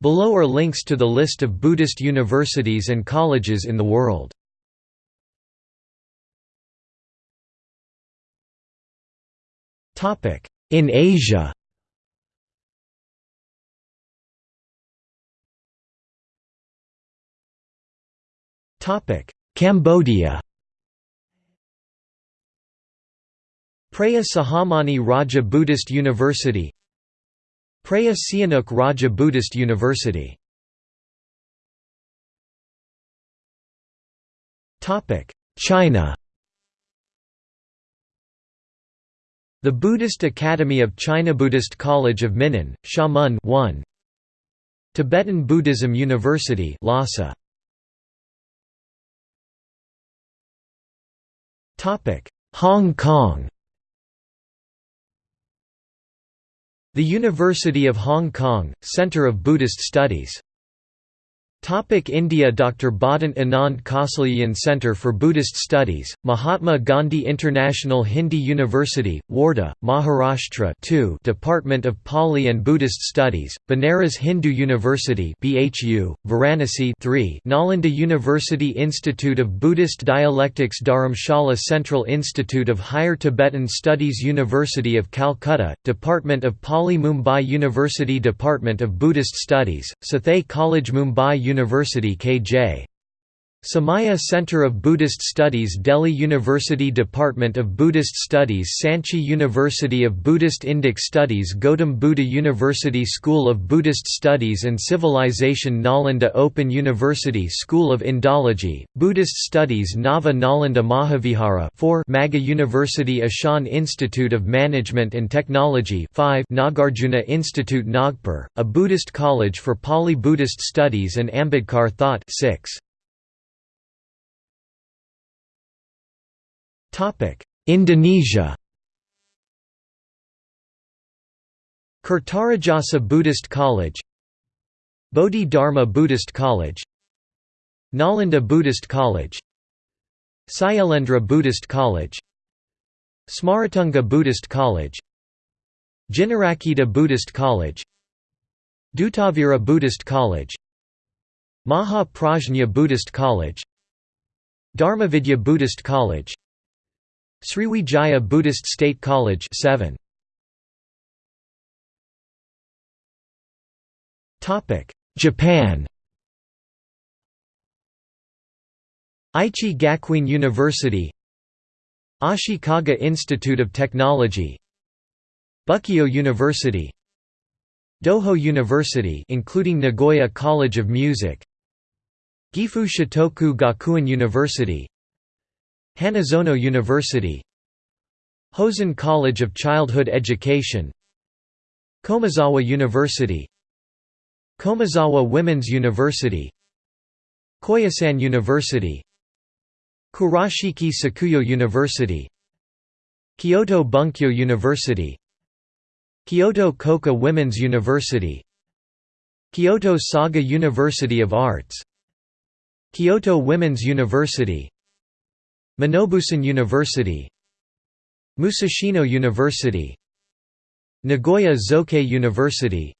Below are links to the list of Buddhist universities and colleges in the world. In Asia. Cambodia. Preah Sahamani Raja Buddhist University Preah Sihanouk Raja Buddhist University. China. The Buddhist Academy of China Buddhist College of Minnan, Xiamen 1 Tibetan Buddhism University Lhasa. Hong Kong The University of Hong Kong, Centre of Buddhist Studies Topic India Dr. Bhadant Anand Kausalyan Centre for Buddhist Studies, Mahatma Gandhi International Hindi University, Wardha, Maharashtra 2 Department of Pali and Buddhist Studies, Banaras Hindu University BHU, Varanasi 3 Nalanda University Institute of Buddhist Dialectics Dharamshala Central Institute of Higher Tibetan Studies University of Calcutta, Department of Pali Mumbai University Department of Buddhist Studies, Sathai College Mumbai University KJ. Somaiya Center of Buddhist Studies Delhi University Department of Buddhist Studies Sanchi University of Buddhist Indic Studies Gautam Buddha University School of Buddhist Studies and Civilization Nalanda Open University School of Indology, Buddhist Studies Nava Nalanda Mahavihara 4 Maga University Ashan Institute of Management and Technology 5 Nagarjuna Institute Nagpur, a Buddhist college for Pali Buddhist Studies and Ambedkar Thought 6 Indonesia. Kertarajasa Buddhist College Bodhi Dharma Buddhist College Nalanda Buddhist College Sayalendra Buddhist College Smaratunga Buddhist College Jinarakita Buddhist College Dutavira Buddhist College Maha Prajna Buddhist College Dharmavidya Buddhist College Sriwijaya Buddhist State College 7. Topic: Japan. Aichi Gakuin University. Ashikaga Institute of Technology. Bukkyo University. Doho University including Nagoya College of Music. Gifu Shotoku Gakuin University Hanazono University Hosen College of Childhood Education Komazawa University Komazawa Women's University Koyasan University Kurashiki Sakuyo University Kyoto Bunkyo University Kyoto Koka Women's University Kyoto Saga University of Arts Kyoto Women's University Minobusan University Musashino University Nagoya Zokei University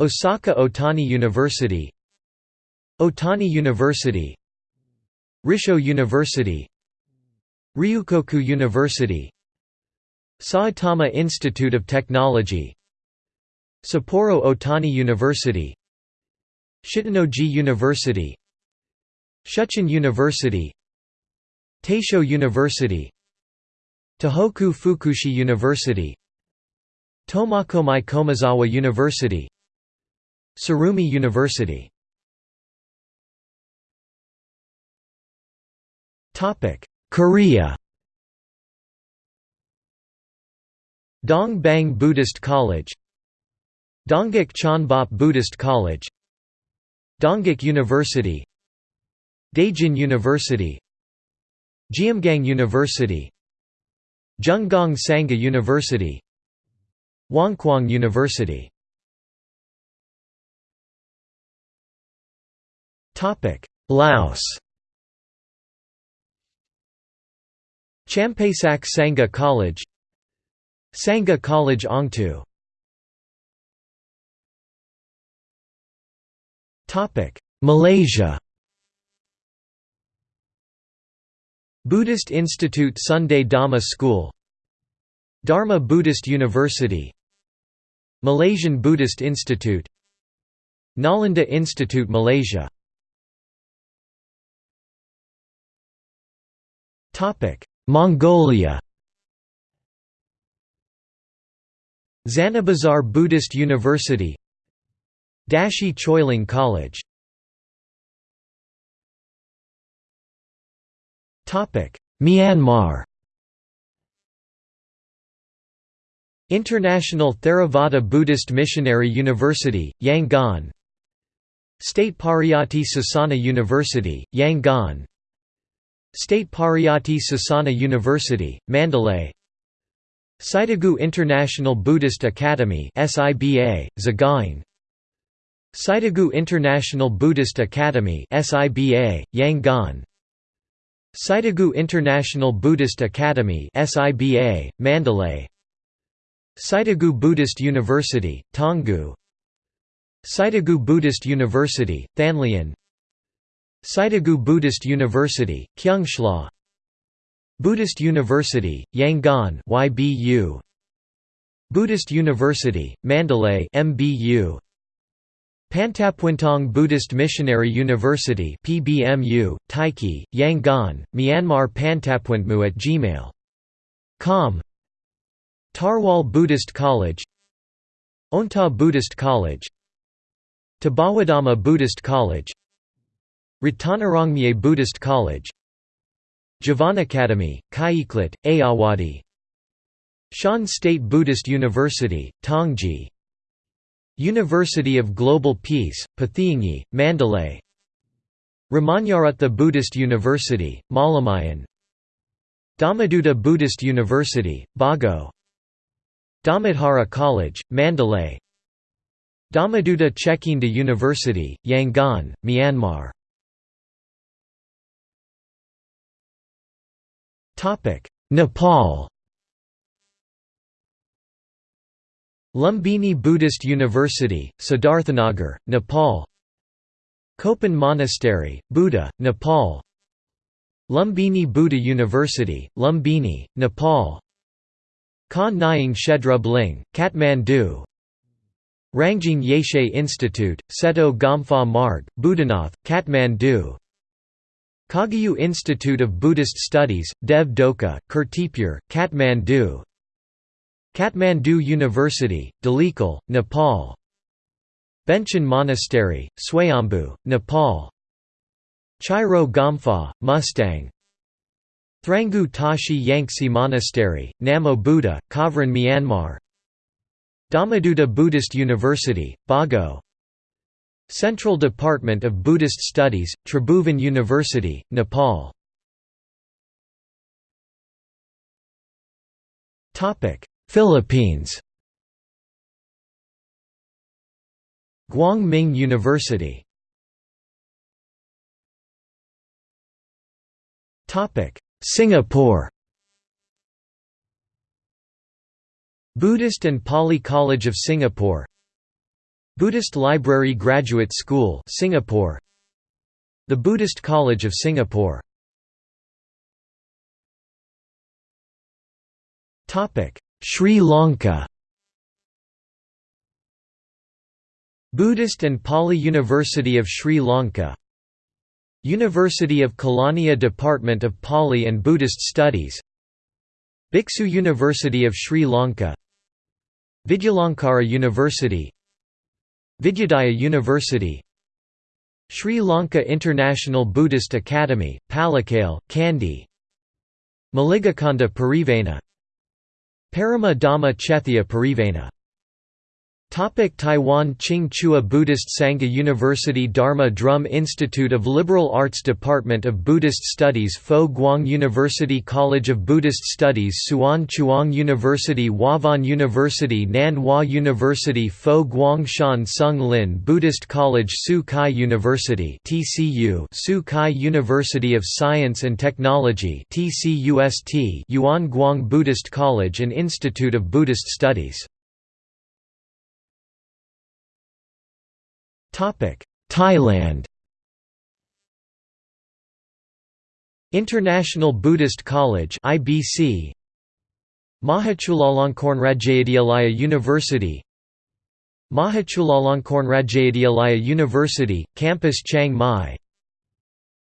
Osaka Otani University Otani University Rissho University Ryukoku University Saitama Institute of Technology Sapporo Otani University Shitennoji University Shuchiin University Taisho University Tohoku Fukushi University Tomakomai Komazawa University Tsurumi University. Korea. Dong Bang Buddhist College Dongguk Chonbop Buddhist College Dongguk University Daejeon University Jeomgang University Junggang Sangha University Wonkwang University. Laos. Champasak Sangha College Sangha College Ongtu. Topic Malaysia Buddhist Institute Sunday Dhamma School Dharma Buddhist University Malaysian Buddhist Institute Nalanda Institute Malaysia. Mongolia. Zanabazar Buddhist University Dashi Choiling College Myanmar. International Theravada Buddhist Missionary University, Yangon. State Pariyati Sasana University, Yangon. State Pariyati Sasana University, Mandalay. Sitagu International Buddhist Academy SIBA, Sagaing Sitagu International Buddhist Academy SIBA, Yangon Sitagu International Buddhist Academy SIBA, Mandalay. Sitagu Buddhist University, Taungoo Sitagu Buddhist University, Thanlyin Sitagu Buddhist University, Kyungsla Buddhist University, Yangon YBU Buddhist University, Mandalay MBU Pantapuentong Buddhist Missionary University PBMU, Taiki, Yangon, Myanmar Pantapuentmu at gmail.com Tarwal Buddhist College. Onta Buddhist College. Tabawadama Buddhist College. Ratanarongmye Buddhist College. Javan Academy, Kaiklit, Ayawadi. Shan State Buddhist University, Tongji University of Global Peace, Pathiangi, Mandalay. Ramanyaratha Buddhist University, Malamayan. Dhammaduta Buddhist University, Bago. Dhammadhara College, Mandalay. Dhammaduta Chekinda University, Yangon, Myanmar. Nepal Lumbini Buddhist University, Siddharthanagar, Nepal. Kopan Monastery, Buddha, Nepal. Lumbini Buddha University, Lumbini, Nepal. Khan Nying Shedrub Ling, Kathmandu. Rangjung Yeshe Institute, Seto Gomphwa Marg, Buddhanath, Kathmandu. Kagyu Institute of Buddhist Studies, Dev Doka, Kirtipur, Kathmandu Kathmandu University, Dalikal, Nepal. Benchen Monastery, Swayambhu, Nepal. Chairo Gomphwa, Mustang. Thrangu Tashi Yangtze Monastery, Namo Buddha, Kavran Myanmar. Dhammaduta Buddhist University, Bago. Central Department of Buddhist Studies, Tribhuvan University, Nepal Philippines. Guang Ming University Singapore. Buddhist and Pali College of Singapore. Buddhist Library Graduate School Singapore. The Buddhist College of Singapore. Topic Sri Lanka. Buddhist and Pali University of Sri Lanka. University of Kelaniya Department of Pali and Buddhist Studies. Bhiksu University of Sri Lanka. Vidyalankara University. Vidyadaya University. Sri Lanka International Buddhist Academy, Pallekele, Kandy. Maligakanda Parivena Parama Dhamma Chethya Parivena Topic Taiwan Ching Chua Buddhist Sangha University Dharma Drum Institute of Liberal Arts Department of Buddhist Studies Fo Guang University College of Buddhist Studies Hsuan Chuang University Huafan University Nan Hua University Fo Guang Shan Sung Lin Buddhist College Su Kai University TCU Tsu Kai University of Science and Technology TCUST Yuan Guang Buddhist College and Institute of Buddhist Studies Thailand. International Buddhist College IBC Mahachulalongkornrajyavidyalaya University. Mahachulalongkornrajyavidyalaya University, Campus Chiang Mai.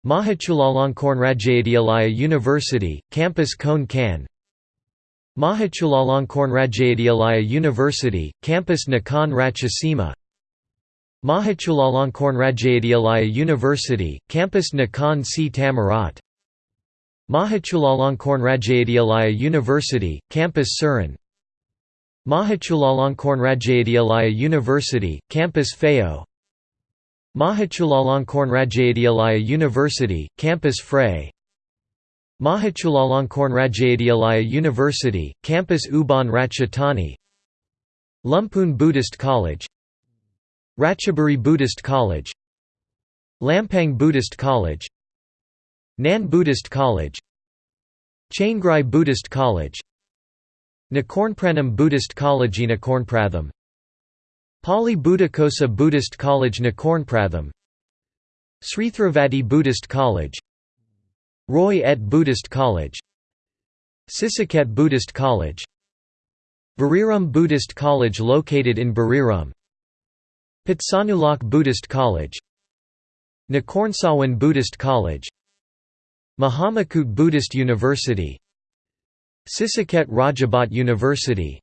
Mahachulalongkornrajyavidyalaya University, Campus Khon Kaen Mahachulalongkornrajyavidyalaya University, Campus Nakhon Ratchasima Mahachulalongkornrajyavidyalaya University, Campus Nakhon Si Thammarat Mahachulalongkornrajyavidyalaya University, Campus Surin. Mahachulalongkornrajyavidyalaya University, Campus Phayao Mahachulalongkornrajyavidyalaya University, Campus Phrae Mahachulalongkornrajyavidyalaya University, Campus Ubon Ratchathani Lamphun Buddhist College Ratchaburi Buddhist College Lampang Buddhist College Nan Buddhist College Chiangrai Buddhist College Nakornpranam Buddhist College Nakornpratham Pali Buddhaghosa Buddhist College Nakornpratham Srithravati Buddhist College Roi Et Buddhist College Sisaket Buddhist College Buriram Buddhist College located in Buriram Phitsanulok Buddhist College Nakornsawan Buddhist College Mahamakut Buddhist University Sisaket Rajabhat University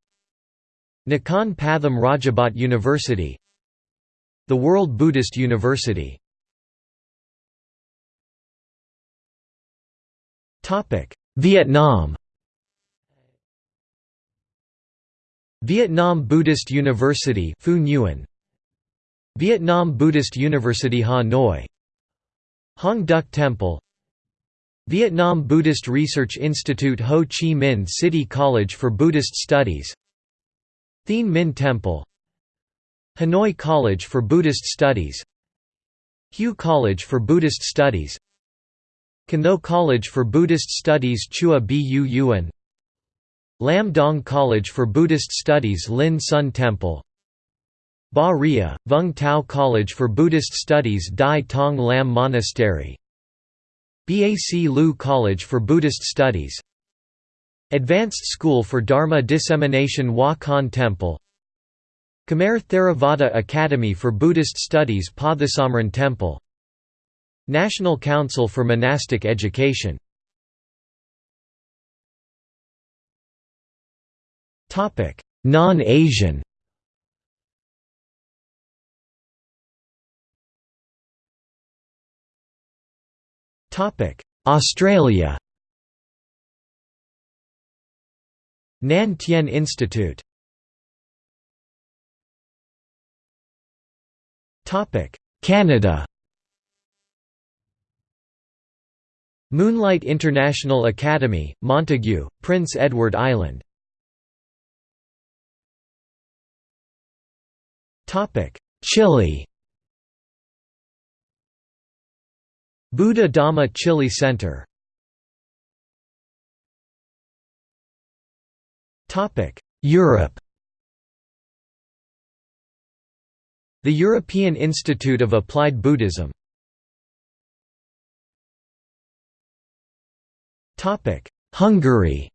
Nakhon Pathom Rajabhat University The World Buddhist University. Vietnam. Vietnam Buddhist University Phu Nguyen Vietnam Buddhist University Hanoi. Hoang Duc Temple. Vietnam Buddhist Research Institute Ho Chi Minh City College for Buddhist Studies. Thien Minh Temple. Hanoi College for Buddhist Studies. Hue College for Buddhist Studies. Can Tho College for Buddhist Studies Chua Bu Yuan. Lam Dong College for Buddhist Studies Lin Sun Temple Ba Ria, Vung Tau College for Buddhist Studies Dai Tong Lam Monastery. Bac Lieu College for Buddhist Studies. Advanced School for Dharma Dissemination Hua Khan Temple. Khmer Theravada Academy for Buddhist Studies Padhasamran Temple. National Council for Monastic Education. Non-Asian Australia. Nan Tien Institute. Canada. Moonlight International Academy, Montague, Prince Edward Island. Chile Buddha Dhamma Chile Center. Topic Europe. The European Institute of Applied Buddhism. Topic Hungary.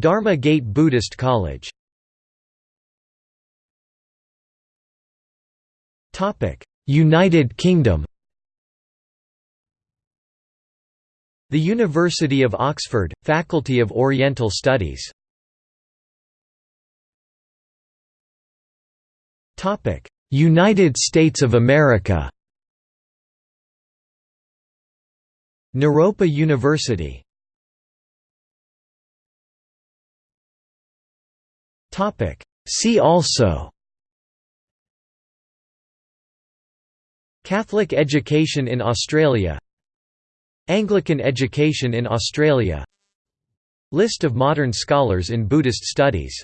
Dharma Gate Buddhist College United Kingdom. The University of Oxford, Faculty of Oriental Studies. United States of America. Naropa University. See also Catholic education in Australia. Anglican education in Australia. List of modern scholars in Buddhist studies